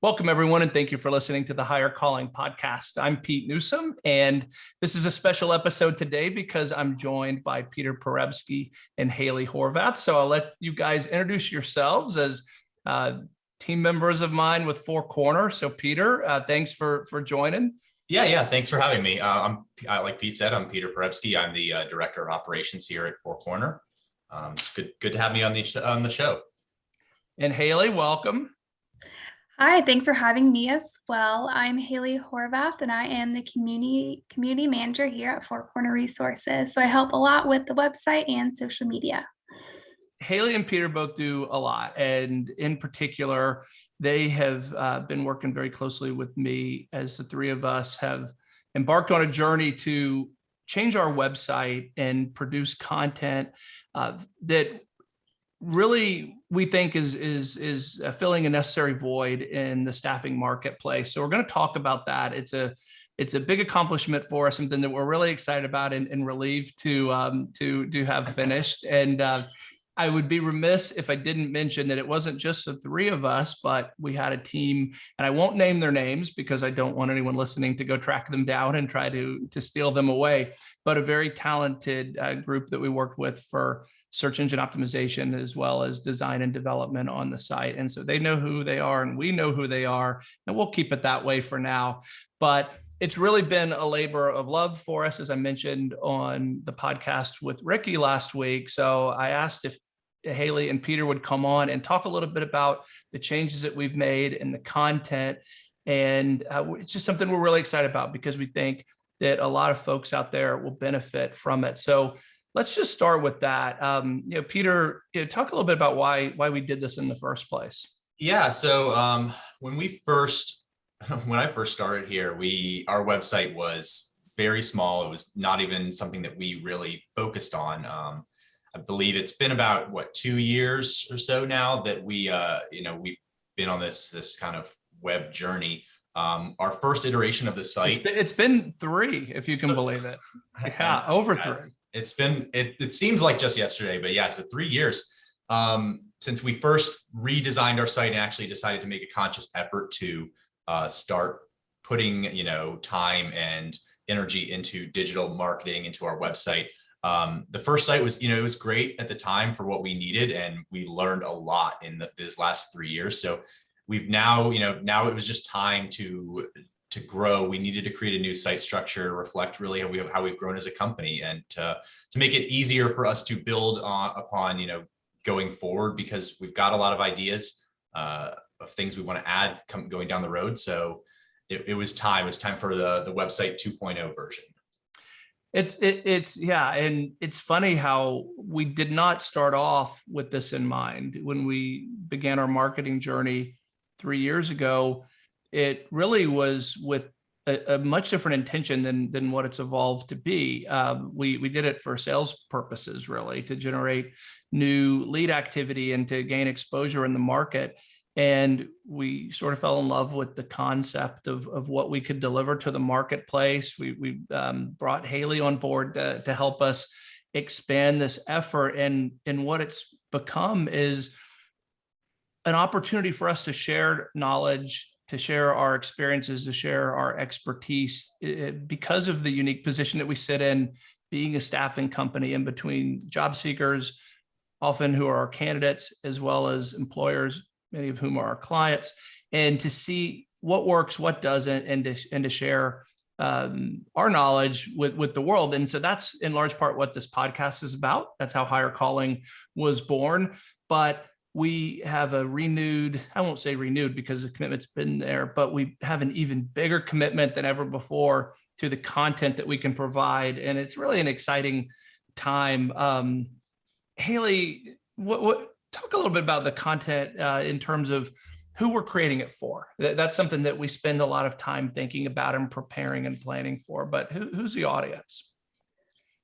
Welcome, everyone, and thank you for listening to the Higher Calling podcast. I'm Pete Newsome, and this is a special episode today because I'm joined by Peter Perebski and Haley Horvath. So I'll let you guys introduce yourselves as uh, team members of mine with Four Corner. So Peter, uh, thanks for for joining. Yeah, yeah. Thanks for having me. Uh, I'm like Pete said, I'm Peter Perebski. I'm the uh, director of operations here at Four Corner. Um, it's good good to have me on the on the show. And Haley, welcome. Hi, thanks for having me as well. I'm Haley Horvath and I am the community community manager here at Four Corner Resources. So I help a lot with the website and social media. Haley and Peter both do a lot. And in particular, they have uh, been working very closely with me as the three of us have embarked on a journey to change our website and produce content uh, that really we think is is is uh, filling a necessary void in the staffing marketplace. So we're going to talk about that. It's a it's a big accomplishment for us, something that we're really excited about and, and relieved to um, to to have finished. And uh, I would be remiss if I didn't mention that it wasn't just the three of us, but we had a team, and I won't name their names because I don't want anyone listening to go track them down and try to to steal them away. But a very talented uh, group that we worked with for search engine optimization as well as design and development on the site. And so they know who they are and we know who they are, and we'll keep it that way for now. But it's really been a labor of love for us, as I mentioned on the podcast with Ricky last week. So I asked if Haley and Peter would come on and talk a little bit about the changes that we've made and the content. And uh, it's just something we're really excited about because we think that a lot of folks out there will benefit from it. So let's just start with that. Um, you know, Peter, you know, talk a little bit about why why we did this in the first place. Yeah. So um, when we first when I first started here, we our website was very small. It was not even something that we really focused on. Um, I believe it's been about what two years or so now that we uh, you know we've been on this this kind of web journey. Um, our first iteration of the site. It's been, it's been three, if you can believe it. Yeah, over three it's been it, it seems like just yesterday but yeah so three years um, since we first redesigned our site and actually decided to make a conscious effort to uh, start putting you know time and energy into digital marketing into our website. Um, the first site was you know it was great at the time for what we needed and we learned a lot in the, this last three years. So we've now you know now it was just time to to grow, we needed to create a new site structure, to reflect really how, we have, how we've grown as a company and to, to make it easier for us to build on, upon, you know, going forward because we've got a lot of ideas uh, of things we want to add come, going down the road. So it, it was time, it was time for the, the website 2.0 version. It's it, it's yeah, and it's funny how we did not start off with this in mind when we began our marketing journey three years ago it really was with a, a, much different intention than than what it's evolved to be. Um, we we did it for sales purposes, really, to generate new lead activity and to gain exposure in the market. And we sort of fell in love with the concept of, of what we could deliver to the marketplace. We, we um, brought Haley on board to, to help us expand this effort. And, and what it's become is an opportunity for us to share knowledge to share our experiences, to share our expertise it, because of the unique position that we sit in, being a staffing company in between job seekers, often who are our candidates, as well as employers, many of whom are our clients, and to see what works, what doesn't, and to, and to share um, our knowledge with, with the world. And so that's in large part what this podcast is about. That's how Higher Calling was born. But we have a renewed, I won't say renewed because the commitment's been there, but we have an even bigger commitment than ever before to the content that we can provide. And it's really an exciting time. Um, Haley, what, what, talk a little bit about the content uh, in terms of who we're creating it for. That, that's something that we spend a lot of time thinking about and preparing and planning for, but who, who's the audience?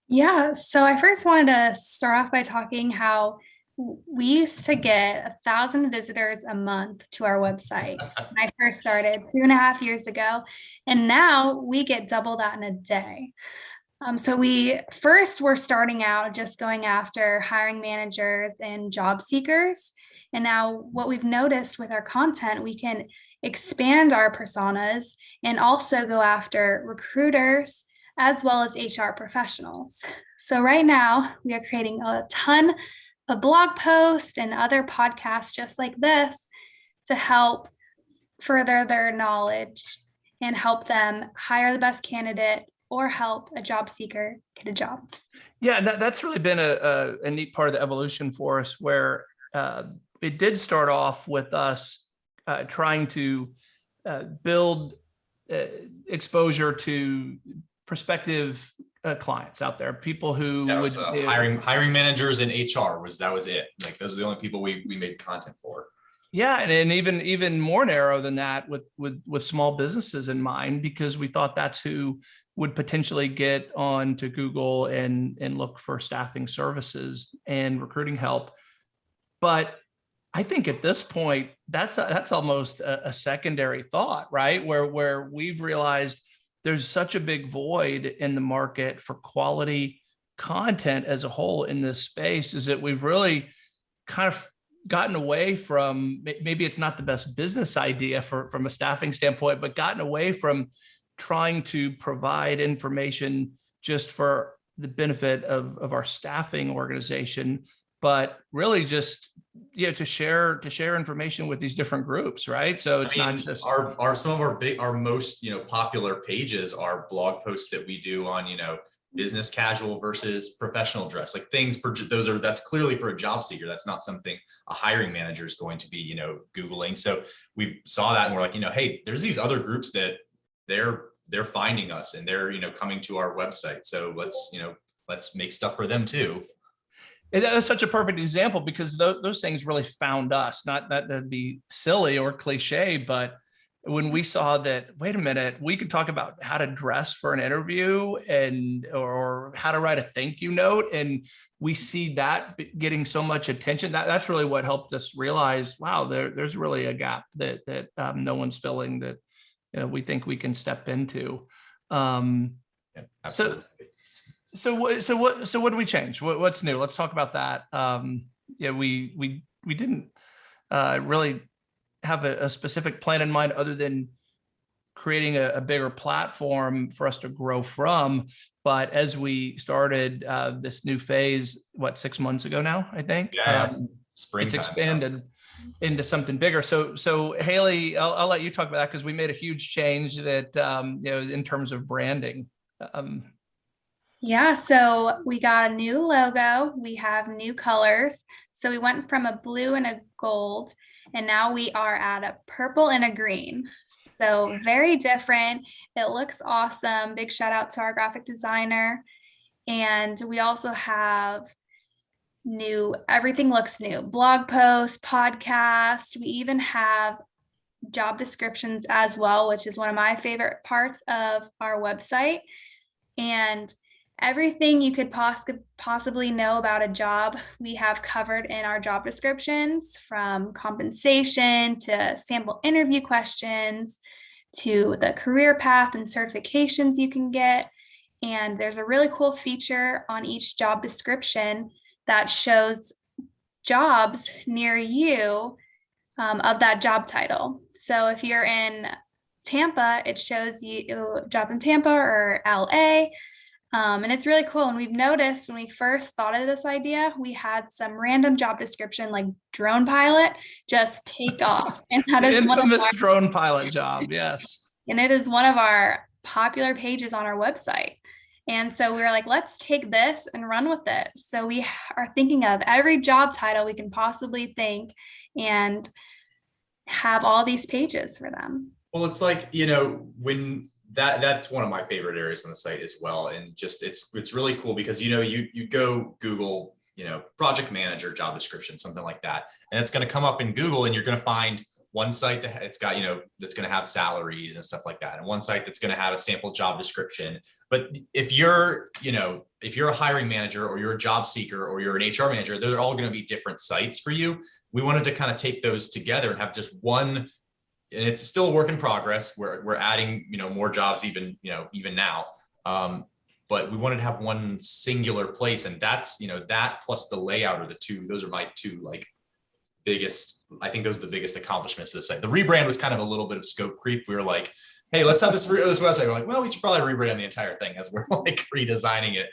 Yeah, so I first wanted to start off by talking how we used to get a thousand visitors a month to our website when I first started two and a half years ago. And now we get double that in a day. Um, so we first were starting out just going after hiring managers and job seekers. And now what we've noticed with our content, we can expand our personas, and also go after recruiters as well as HR professionals. So right now we are creating a ton of blog post and other podcasts just like this to help further their knowledge and help them hire the best candidate or help a job seeker get a job. Yeah, that, that's really been a, a, a neat part of the evolution for us where uh, it did start off with us uh, trying to uh, build uh, exposure to prospective uh, clients out there, people who That would was uh, hiring, hiring managers and HR was, that was it. Like, those are the only people we, we made content for. Yeah, and, and even even more narrow than that with with with small businesses in mind, because we thought that's who would potentially get on to Google and and look for staffing services and recruiting help. But I think at this point, that's a, that's almost a, a secondary thought, right? Where where we've realized there's such a big void in the market for quality content as a whole in this space is that we've really kind of gotten away from maybe it's not the best business idea for from a staffing standpoint but gotten away from trying to provide information just for the benefit of of our staffing organization but really just you know to share to share information with these different groups right so it's I mean, not just our, our, some of our big, our most, you know, popular pages are blog posts that we do on, you know, business casual versus professional dress, like things for, those are, that's clearly for a job seeker. That's not something a hiring manager is going to be, you know, Googling. So we saw that and we're like, you know, hey, there's these other groups that they're, they're finding us and they're, you know, coming to our website. So let's, you know, let's make stuff for them too. And that such a perfect example because those, those things really found us, not that that'd be silly or cliche, but when we saw that, wait a minute, we could talk about how to dress for an interview and or how to write a thank you note. And we see that getting so much attention. That, that's really what helped us realize, wow, there, there's really a gap that, that um, no one's filling that you know, we think we can step into. Um, Yeah, So- absolutely. So what, so what, so what do we change? What, what's new? Let's talk about that. Um, yeah, we, we, we didn't, uh, really have a, a specific plan in mind other than creating a, a bigger platform for us to grow from. But as we started, uh, this new phase, what, six months ago now, I think? Yeah. Um, It's expanded into something bigger. So, so Haley, I'll, I'll let you talk about that because we made a huge change that, um, you know, in terms of branding. Um, Yeah, so we got a new logo, we have new colors. So we went from a blue and a gold, and now we are at a purple and a green. So very different. It looks awesome. Big shout out to our graphic designer. And we also have new, everything looks new blog posts, podcast. We even have job descriptions as well, which is one of my favorite parts of our website. And everything you could poss- possibly know about a job we have covered in our job descriptions from compensation to sample interview questions to the career path and certifications you can get. And there's a really cool feature on each job description that shows jobs near you um, of that job title. So if you're in tampa it shows you jobs in tampa or la um, and it's really cool. And we've noticed when we first thought of this idea, we had some random job description like drone pilot just take off. And that is one of Infamous our, drone pilot job, yes. and it is one of our popular pages on our website. And so we were like, let's take this and run with it. So we are thinking of every job title we can possibly think and have all these pages for them. Well, it's like, you know, when that that's one of my favorite areas on the site as well. And just it's it's really cool because you know, you you go Google, you know, project manager job description, something like that. And it's going to come up in Google and you're going to find one site that it's got, you know, that's going to have salaries and stuff like that. And one site that's going to have a sample job description. But if you're, you know, if you're a hiring manager or you're a job seeker or you're an HR manager, they're all going to be different sites for you. We wanted to kind of take those together and have just one it's still a work in progress. We're, we're adding, you know, more jobs even, you know, even now. Um, but we wanted to have one singular place and that's, you know, that plus the layout are the two, those are my two like biggest, I think those are the biggest accomplishments of the site. The rebrand was kind of a little bit of scope creep. We were like, hey, let's have this, this website. We're like, well, we should probably rebrand the entire thing as we're like redesigning it.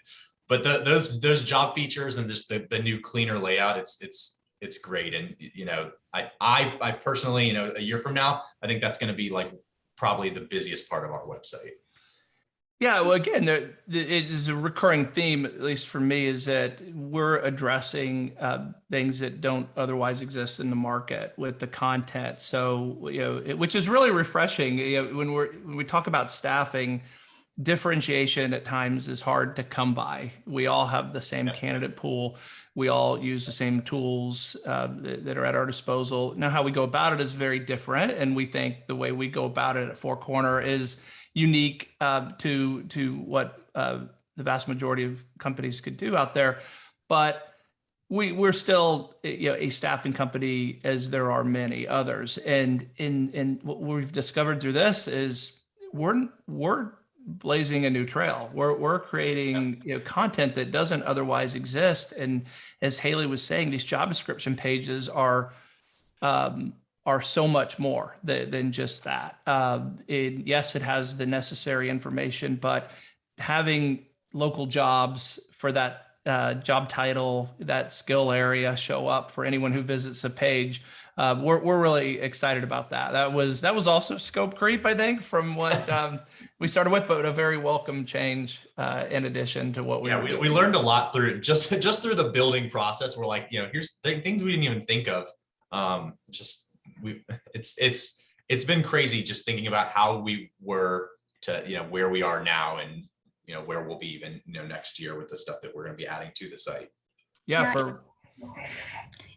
But the, those, those job features and just the, the new cleaner layout, it's, it's, it's great. And, you know, I, I, I personally, you know, a year from now, I think that's going to be like probably the busiest part of our website. Yeah, well, again, there, it is a recurring theme, at least for me, is that we're addressing uh, things that don't otherwise exist in the market with the content. So, you know, it, which is really refreshing. You know, when we're when we talk about staffing, differentiation at times is hard to come by. We all have the same Yeah. candidate pool. We all use the same tools uh, that, that are at our disposal. Now, how we go about it is very different, and we think the way we go about it at Four Corner is unique uh, to to what uh, the vast majority of companies could do out there. But we we're still you know a staffing company as there are many others. And in in what we've discovered through this is we're we're blazing a new trail. We're we're creating you know content that doesn't otherwise exist. And as Haley was saying, these job description pages are um, are so much more than, than just that. Um, it, yes, it has the necessary information, but having local jobs for that uh, job title, that skill area show up for anyone who visits a page. Uh, we're, we're really excited about that. That was that was also scope creep, I think, from what um, we started with, but a very welcome change uh, in addition to what we yeah, we, we learned a lot through. Just just through the building process. We're like, you know, here's th- things we didn't even think of. Um, just we, it's it's it's been crazy just thinking about how we were to you know where we are now and you know where we'll be even you know next year with the stuff that we're going to be adding to the site. yeah, Yeah. for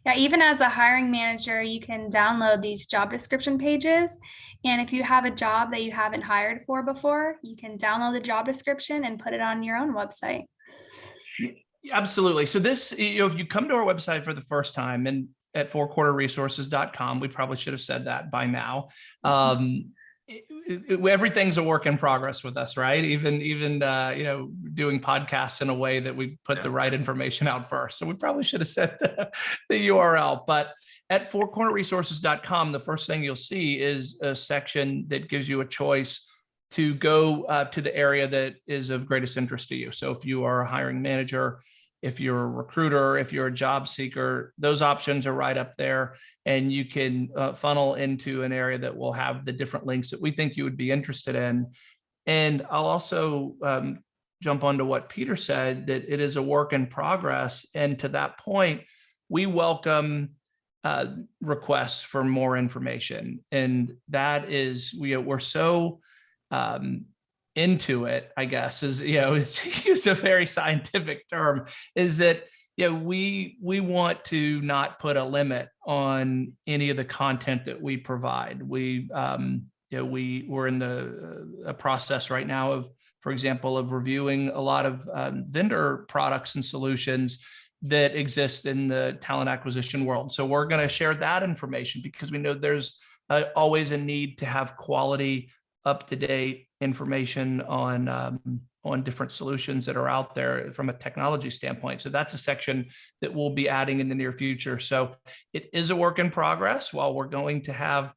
Yeah, even as a hiring manager, you can download these job description pages. And if you have a job that you haven't hired for before, you can download the job description and put it on your own website. Absolutely. So this, you know, if you come to our website for the first time and at fourcornerresources.com, we probably should have said that by now. Um, it- it- everything's a work in progress with us, right? Even, even, uh, you know, doing podcasts in a way that we put the right information out first. So we probably should have said the, the URL, but at fourcornerresources.com, the first thing you'll see is a section that gives you a choice to go uh, to the area that is of greatest interest to you. So if you are a hiring manager, if you're a recruiter, if you're a job seeker, those options are right up there. And you can uh, funnel into an area that will have the different links that we think you would be interested in. And I'll also um, jump onto what Peter said, that it is a work in progress. And to that point, we welcome uh, requests for more information. And that is, we, we're so um, into it, I guess, is, you know, is use a very scientific term, is that, you know, we, we want to not put a limit on any of the content that we provide. We, um, you know, we, we're in the uh, process right now of, for example, of reviewing a lot of um, vendor products and solutions that exist in the talent acquisition world. So we're going to share that information because we know there's uh, always a need to have quality, up-to-date information on um, on different solutions that are out there from a technology standpoint. So that's a section that we'll be adding in the near future. So it is a work in progress. While we're going to have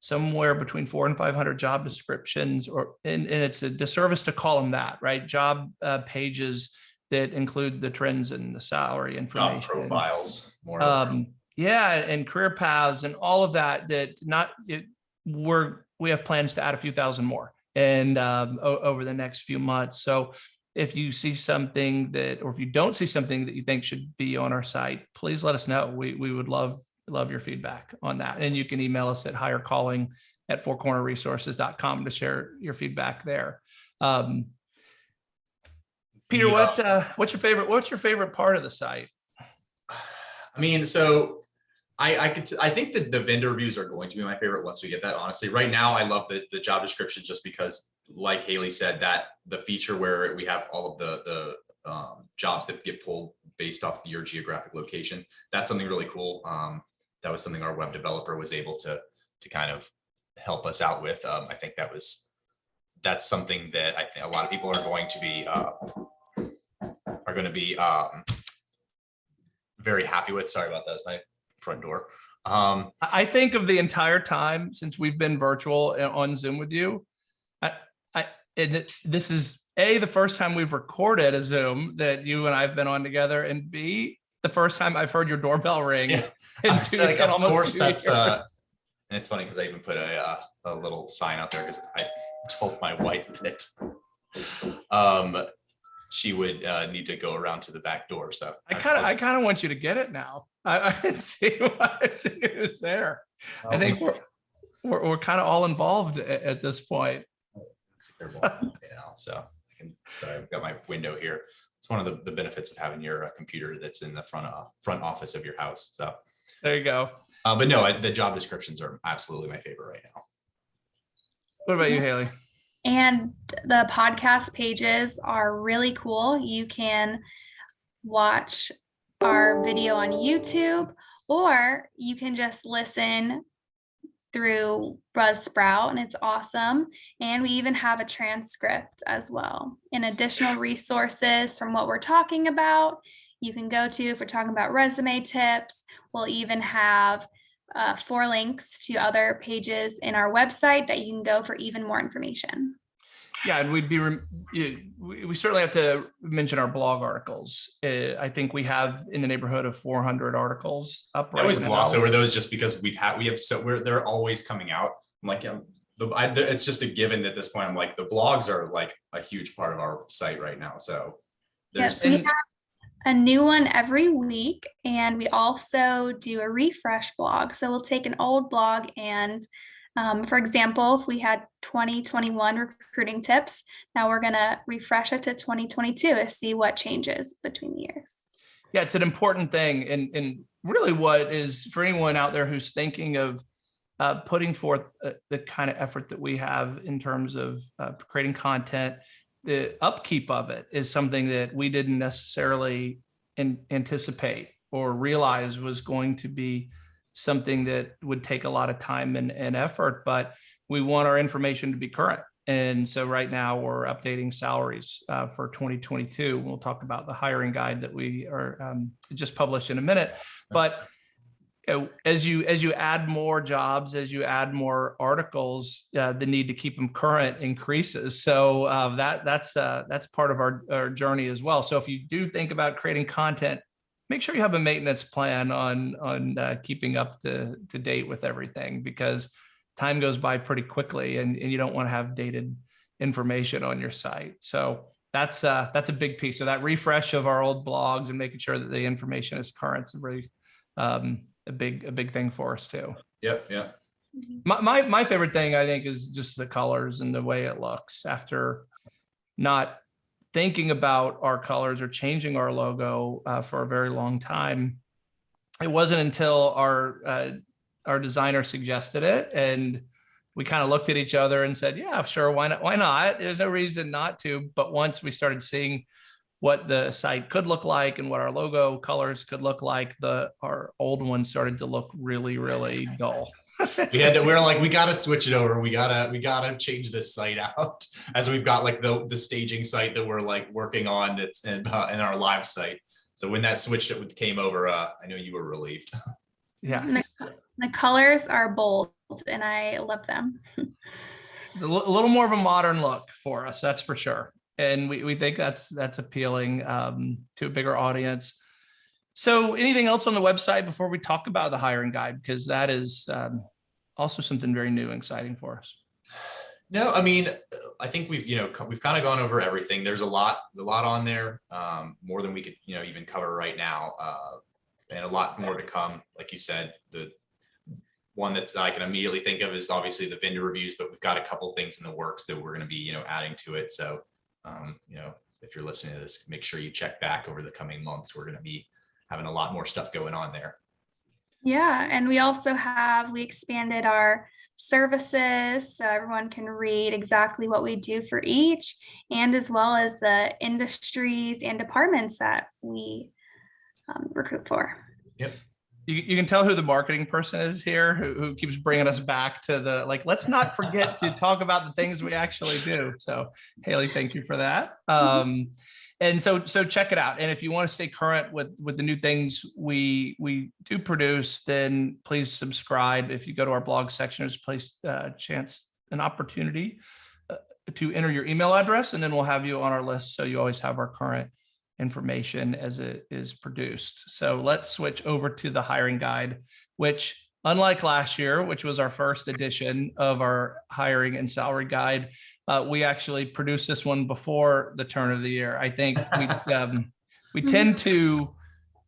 somewhere between four and 500 job descriptions, or and, and it's a disservice to call them that, right? Job uh, pages that include the trends and the salary Job information. profiles more. Um, yeah, and career paths and all of that, that not, it, we're, we have plans to add a few thousand more and um, over the next few months. So if you see something that, or if you don't see something that you think should be on our site, please let us know. We, we would love, love your feedback on that. And you can email us at hirecalling at fourcornerresources.com to share your feedback there. Um, Peter, uh, what, uh, what's your favorite, what's your favorite part of the site? I mean, so I, I could, I think that the vendor reviews are going to be my favorite once we get that, honestly. Right now, I love the, the job description just because, like Haley said, that the feature where we have all of the, the um, jobs that get pulled based off your geographic location, that's something really cool. Um, that was something our web developer was able to, to kind of help us out with. Um, I think that was, that's something that I think a lot of people are going to be, uh, are going to be um, very happy with. Sorry about that. My front door. Um, I I think of the entire time since we've been virtual on Zoom with you. I, I, it- this is A, the first time we've recorded a Zoom that you and I've been on together and B, the first time I've heard your doorbell ring. Yeah. I two- like, of course, that's, uh, and it's funny because I even put a, uh, a little sign out there because I told my wife that um, she would uh, need to go around to the back door. So I kind of, I kind of want you to get it now. I, I see why it was there. I think we're, we're, we're kind of all involved at, at this point. Looks like they're walking, you know, so I can, so I've got my window here. It's one of the, the benefits of having your uh, computer that's in the front, uh, front office of your house. So, There you go. uh, but no, I- the job descriptions are absolutely my favorite right now. What about you, Haley? And the podcast pages are really cool. You can watch our video on YouTube or you can just listen through Buzzsprout and it's awesome. And we even have a transcript as well and additional resources from what we're talking about. You can go to if we're talking about resume tips. We'll even have uh, four links to other pages in our website that you can go for even more information. Yeah, and we'd be, rem- we we certainly have to mention our blog articles. Uh, I think we have in the neighborhood of 400 articles up I right always gloss over those just because we've had, we have so, we're, they're always coming out. I'm like, um, the, I, the- it's just a given at this point. I'm like, the blogs are like a huge part of our site right now. So Yes, there's, we have a new one every week, and we also do a refresh blog. So we'll take an old blog and, um, for example, if we had 2021 recruiting tips, now we're gonna refresh it to 2022 to see what changes between the years. Yeah, it's an important thing. And, and really what is for anyone out there who's thinking of uh, putting forth uh, the kind of effort that we have in terms of uh, creating content, the upkeep of it is something that we didn't necessarily an- anticipate or realize was going to be something that would take a lot of time and, and effort, but we want our information to be current. And so right now we're updating salaries uh, for 2022. We'll talk about the hiring guide that we are um, just published in a minute. But as you as you add more jobs, as you add more articles, uh, the need to keep them current increases. So uh, that that's uh, that's part of our, our journey as well. So if you do think about creating content, make sure you have a maintenance plan on on uh, keeping up to to date with everything because time goes by pretty quickly and, and you don't want to have dated information on your site. So that's uh, that's a big piece. So that refresh of our old blogs and making sure that the information is current is really um, a big a big thing for us too. yep, yep. My, my my favorite thing I think is just the colors and the way it looks after not thinking about our colors or changing our logo uh, for a very long time. It wasn't until our uh, our designer suggested it and we kind of looked at each other and said, yeah, sure, why not? Why not? There's no reason not to. But once we started seeing what the site could look like and what our logo colors could look like, the our old one started to look really, really dull. We had to, we were like, we gotta switch it over. We gotta, we gotta change this site out. As we've got like the, the staging site that we're like working on that's in, uh, in our live site. So when that switch it came over, uh, I know you were relieved. Yeah. The colors are bold and I love them. a a little more of a modern look for us, that's for sure. And we, we think that's that's appealing um, to a bigger audience. So anything else on the website before we talk about the hiring guide? Because that is um, also something very new and exciting for us. No, I mean, I think we've, you know, we've kind of gone over everything. There's a lot, a lot on there, um, more than we could, you know, even cover right now. Uh, and a lot more to come. Like you said, the one that's I can immediately think of is obviously the vendor reviews, but we've got a couple things in the works that we're going to be, you know, adding to it. So, um, you know, if you're listening to this, make sure you check back over the coming months. We're going to be having a lot more stuff going on there. Yeah, and we also have, we expanded our services so everyone can read exactly what we do for each and as well as the industries and departments that we um, recruit for. You, you can tell who the marketing person is here, who, who keeps bringing us back to the, like, let's not forget to talk about the things we actually do. So Haley, thank you for that. Um, and so so check it out. And if you want to stay current with with the new things we we do produce, then please subscribe. If you go to our blog section, there's a place uh, chance an opportunity uh, to enter your email address, and then we'll have you on our list so you always have our current information as it is produced. So let's switch over to the hiring guide, which unlike last year, which was our first edition of our hiring and salary guide, uh, we actually produced this one before the turn of the year. I think we um, we tend to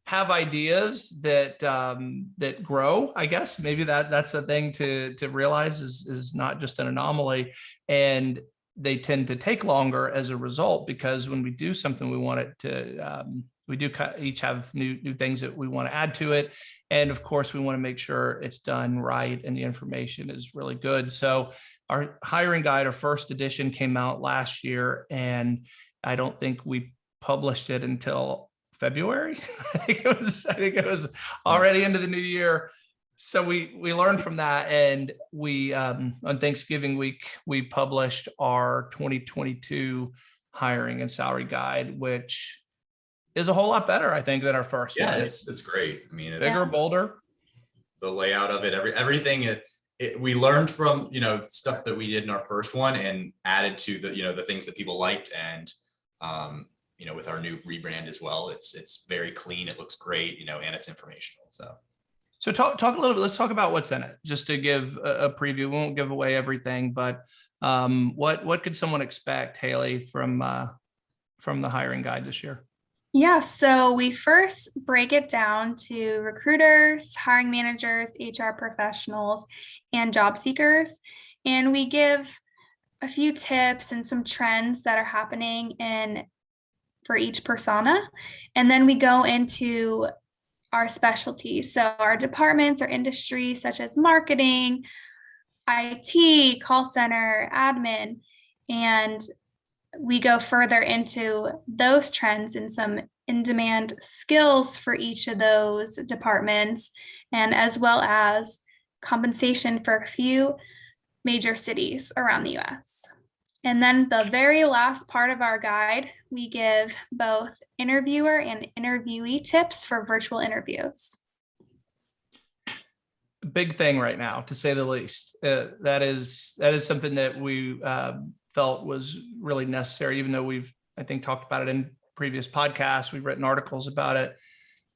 have ideas that um, that grow. I guess maybe that that's the thing to to realize is is not just an anomaly, and they tend to take longer as a result because when we do something, we want it to um, we do each have new new things that we want to add to it. And of course we want to make sure it's done right and the information is really good. So our hiring guide our first edition came out last year and i don't think we published it until february. I think it was i think it was already into the new year so we we learned from that and we um, on thanksgiving week we published our 2022 hiring and salary guide which is a whole lot better, I think, than our first Yeah, one. it's, it's great. I mean, it's bigger, bolder. the layout of it, every, everything, it, it, we learned from, you know, stuff that we did in our first one and added to the, you know, the things that people liked and, um, you know, with our new rebrand as well, it's, it's very clean. It looks great, you know, and it's informational. So. So talk talk a little bit. Let's talk about what's in it, just to give a, a preview. We won't give away everything, but um, what what could someone expect, Haley, from uh, from the hiring guide this year? Yeah, so we first break it down to recruiters, hiring managers, HR professionals, and job seekers. And we give a few tips and some trends that are happening in for each persona. And then we go into our specialties. So our departments or industries such as marketing, IT, call center, admin, and we go further into those trends and some in-demand skills for each of those departments, and as well as compensation for a few major cities around the US. And then the very last part of our guide, we give both interviewer and interviewee tips for virtual interviews. Big thing right now, to say the least. Uh, that is that is something that we uh, felt was really necessary, even though we've, I think, talked about it in previous podcasts, we've written articles about it.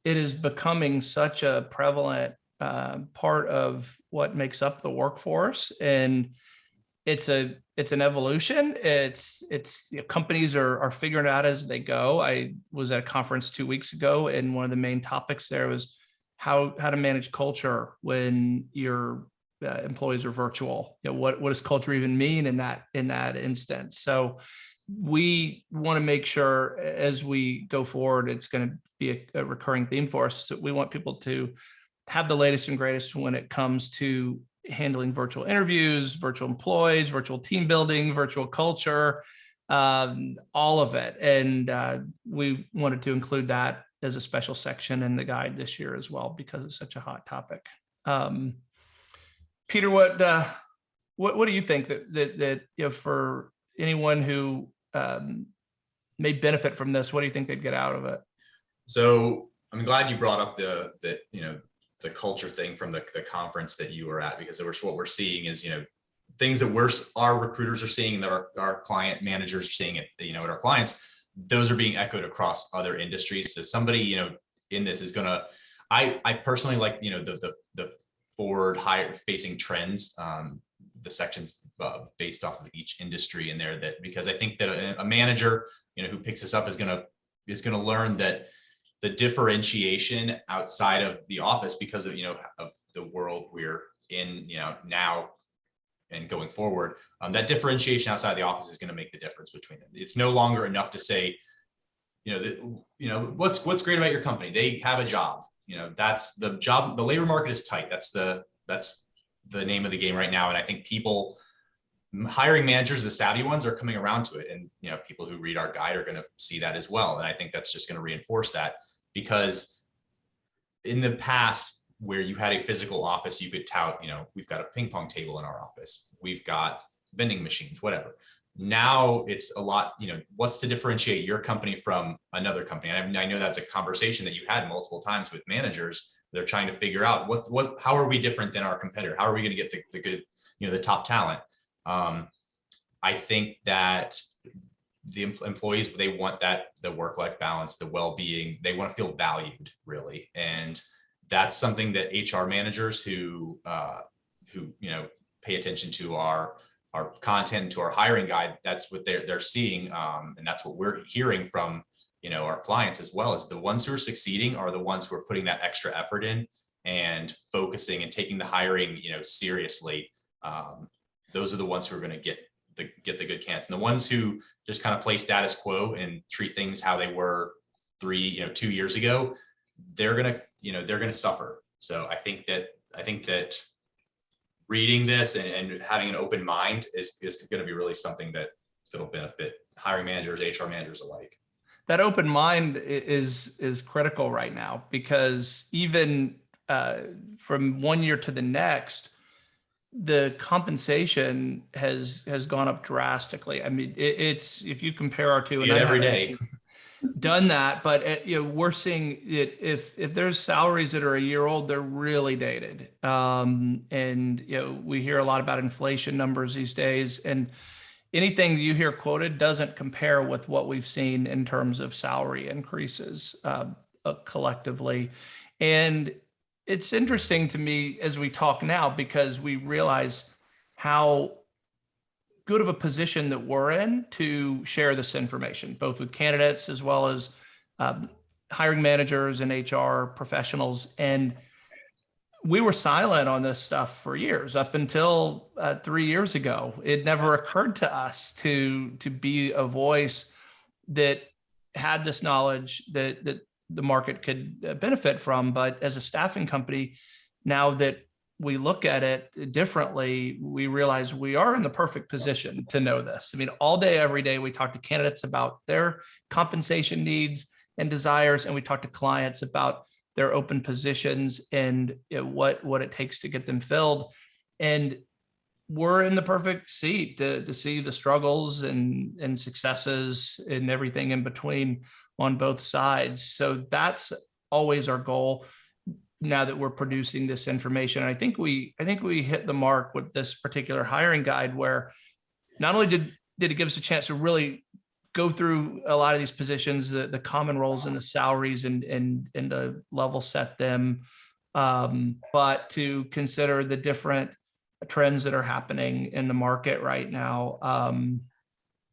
It is becoming such a prevalent uh, part of what makes up the workforce, and it's a it's an evolution. It's it's you know, companies are are figuring it out as they go. I was at a conference two weeks ago, and one of the main topics there was how how to manage culture when your uh, employees are virtual. You know, what what does culture even mean in that in that instance? So we want to make sure as we go forward, it's going to be a, a recurring theme for us. So we want people to have the latest and greatest when it comes to handling virtual interviews, virtual employees, virtual team building, virtual culture, um, all of it. And uh, we wanted to include that as a special section in the guide this year as well, because it's such a hot topic. Um, Peter, what, uh, what, what do you think that, that, that, you know, for anyone who um, may benefit from this, what do you think they'd get out of it? So I'm glad you brought up the, the, you know, the culture thing from the, the conference that you were at, because was what we're seeing is, you know, things that we're, our recruiters are seeing that our, our client managers are seeing it, you know, at our clients, those are being echoed across other industries. So somebody, you know, in this is gonna, I, I personally like, you know, the, the, the forward higher facing trends, um, the sections uh, based off of each industry in there that because I think that a, a manager, you know, who picks this up is to is to learn that the differentiation outside of the office because of, you know, of the world we're in, you know, now and going forward, um, that differentiation outside the office is going to make the difference between them. It's no longer enough to say, you know, you know, what's, what's great about your company? They have a job, you know, that's the job, the labor market is tight. That's the, that's the name of the game right now. And I think people, hiring managers, the savvy ones are coming around to it. And, you know, people who read our guide are going to see that as well. And I think that's just going to reinforce that because in the past where you had a physical office, you could tout, you know, we've got a ping pong table in our office. We've got vending machines, whatever. now it's a lot, you know, what's to differentiate your company from another company? And I, I know that's a conversation that you had multiple times with managers. They're trying to figure out what, what, how are we different than our competitor? How are we going to get the, the good, you know, the top talent? Um, I think that the em- employees, they want that, the work-life balance, the well-being, they want to feel valued really. And that's something that HR managers who, uh, who, you know, pay attention to our, our content, to our hiring guide, that's what they're, they're seeing. Um, and that's what we're hearing from, you know, our clients as well as the ones who are succeeding are the ones who are putting that extra effort in and focusing and taking the hiring, you know, seriously. Um, those are the ones who are going to get the, get the good candidates. And the ones who just kind of play status quo and treat things how they were three, you know, two years ago, they're gonna, you know, they're gonna suffer. So I think that, I think that reading this and, and having an open mind is, is gonna be really something that, that'll benefit hiring managers, HR managers alike. that open mind is is critical right now because even uh, from one year to the next, the compensation has has gone up drastically. I mean, it, it's if you compare our two, and it every day. Done that, but uh, you know, we're seeing it. If if there's salaries that are a year old, they're really dated. Um, and you know, we hear a lot about inflation numbers these days, and anything you hear quoted doesn't compare with what we've seen in terms of salary increases uh, uh, collectively. And it's interesting to me as we talk now because we realize how good of a position that we're in to share this information, both with candidates as well as um, hiring managers and HR professionals. And we were silent on this stuff for years up until uh, three years ago. It never occurred to us to to be a voice that had this knowledge that that the market could uh, benefit from. But as a staffing company, now that we look at it differently, we realize we are in the perfect position to know this. I mean, all day, every day, we talk to candidates about their compensation needs and desires, and we talk to clients about their open positions and what what it takes to get them filled. And we're in the perfect seat to, to see the struggles and, and successes and everything in between on both sides. So that's always our goal now that we're producing this information. And I think we I think we hit the mark with this particular hiring guide where not only did did it give us a chance to really go through a lot of these positions, the, the common roles and the salaries and and and the level set them, um, but to consider the different trends that are happening in the market right now. Um,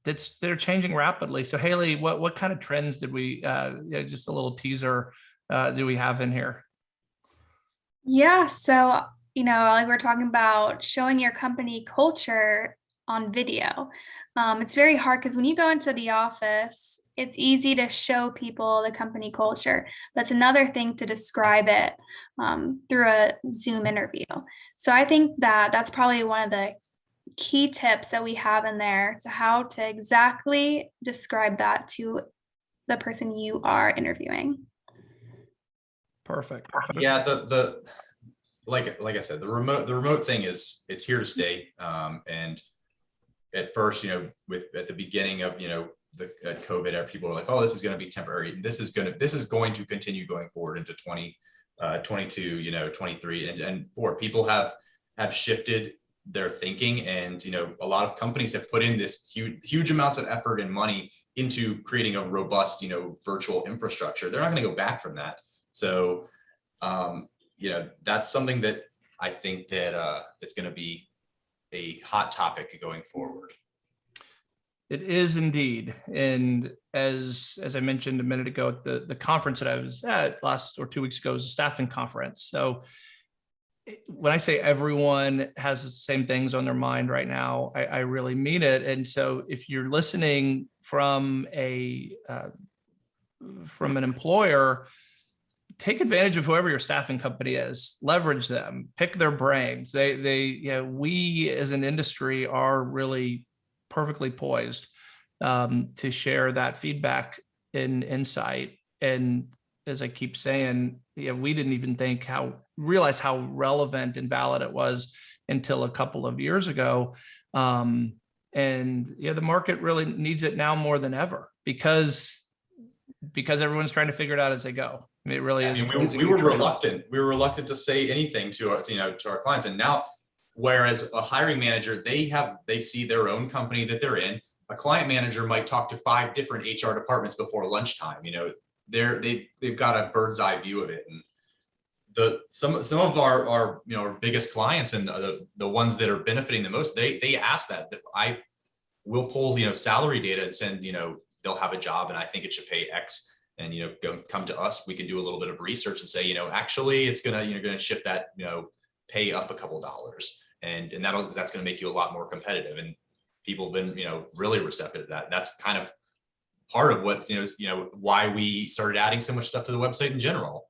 that's they're changing rapidly. So Haley, what what kind of trends did we uh, yeah, just a little teaser uh, do we have in here? Yeah, so, you know, like we're talking about showing your company culture on video. Um, it's very hard because when you go into the office, it's easy to show people the company culture. That's another thing to describe it um, through a Zoom interview. So I think that that's probably one of the key tips that we have in there to how to exactly describe that to the person you are interviewing. Perfect. Yeah, the, the, like, like I said, the remote, the remote thing is, it's here to stay. Um, and at first, you know, with, at the beginning of, you know, the at COVID, people were like, oh, this is going to be temporary. This is going to, this is going to continue going forward into 20, uh, 22, you know, 23 and, and four people have, have shifted their thinking and, you know, a lot of companies have put in this huge, huge amounts of effort and money into creating a robust, you know, virtual infrastructure. They're not going to go back from that. So, um, you know, that's something that I think that uh, that's going to be a hot topic going forward. It is indeed. And as as I mentioned a minute ago, the the conference that I was at last or two weeks ago was a staffing conference. So when I say everyone has the same things on their mind right now, I, I really mean it. And so if you're listening from a uh, from an employer, take advantage of whoever your staffing company is, leverage them, pick their brains. They, they, you know, we as an industry are really perfectly poised um, to share that feedback and insight. And as I keep saying, yeah, we didn't even think how, realize how relevant and valid it was until a couple of years ago. Um, And yeah, the market really needs it now more than ever because because everyone's trying to figure it out as they go. I mean, it really I is. we, we were reluctant. We were reluctant to say anything to our, you know, to our clients. And now, whereas a hiring manager, they have, they see their own company that they're in. A client manager might talk to five different HR departments before lunchtime. You know, they're they've they've got a bird's eye view of it. And the some some of our our you know our biggest clients and the the ones that are benefiting the most, they they ask that that I will pull you know salary data and send you know they'll have a job and I think it should pay X and you know go come to us we can do a little bit of research and say you know actually it's gonna you're gonna shift that you know pay up a couple dollars and and that'll that's gonna make you a lot more competitive and people have been you know really receptive to that that's kind of part of what you know you know why we started adding so much stuff to the website in general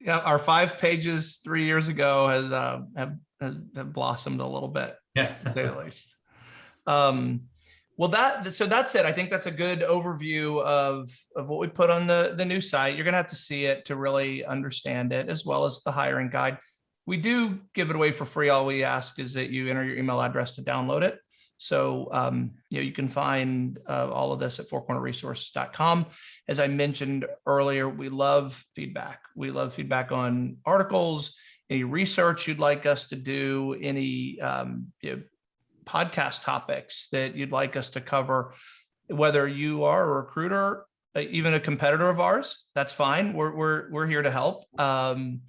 Yeah, our five pages three years ago has uh, have, have blossomed a little bit. yeah to say the least. Um, well, that so that's it. I think that's a good overview of of what we put on the the new site. You're gonna have to see it to really understand it, as well as the hiring guide. We do give it away for free. All we ask is that you enter your email address to download it. So um, you know you can find uh, all of this at fourcornerresources.com. As I mentioned earlier, we love feedback. We love feedback on articles, any research you'd like us to do, any um, you know, podcast topics that you'd like us to cover, whether you are a recruiter, uh, even a competitor of ours, that's fine. We're, we're, we're here to help. Um,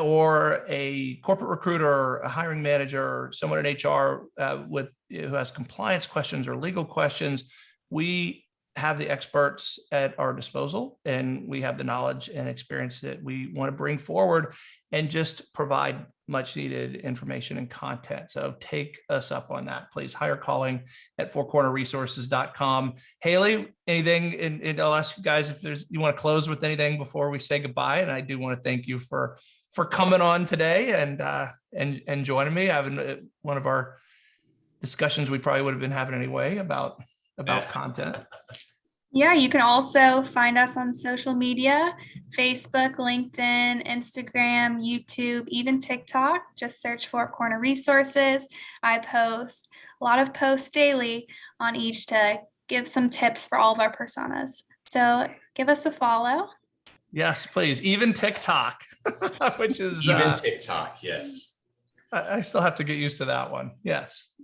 or a corporate recruiter, a hiring manager, someone in HR uh, with who has compliance questions or legal questions, we have the experts at our disposal and we have the knowledge and experience that we want to bring forward and just provide much needed information and content. So take us up on that, please. Hire calling at fourcornerresources.com. Haley, anything, and, and I'll ask you guys if there's, you want to close with anything before we say goodbye. And I do want to thank you for, for coming on today and, uh, and, and joining me, I've one of our discussions we probably would have been having anyway about, about Yeah. content. Yeah, you can also find us on social media, Facebook, LinkedIn, Instagram, YouTube, even TikTok. Just search for Corner Resources. I post a lot of posts daily on each to give some tips for all of our personas. So give us a follow. Yes, please. Even TikTok, which is, even uh, tiktok yes I, I still have to get used to that one. Yes.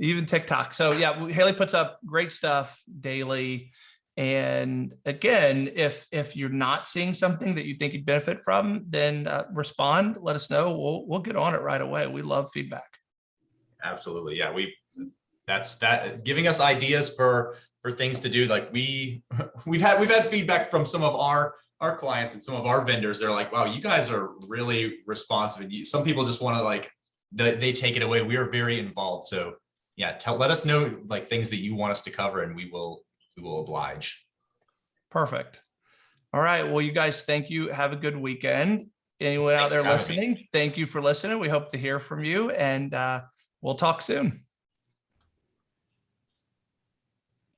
Even TikTok. So yeah, Haley puts up great stuff daily. And again, if if you're not seeing something that you think you'd benefit from, then uh, respond. Let us know. We'll we'll get on it right away. We love feedback. absolutely yeah we that's that giving us ideas for for things to do like we we've had we've had feedback from some of our our clients and some of our vendors they're like wow you guys are really responsive and you, some people just want to like they, they take it away we are very involved so yeah tell let us know like things that you want us to cover and we will we will oblige Perfect. All right. Well, you guys, thank you. Have a good weekend. Anyone out there having me. listening, thank you for listening. We hope to hear from you and uh, we'll talk soon.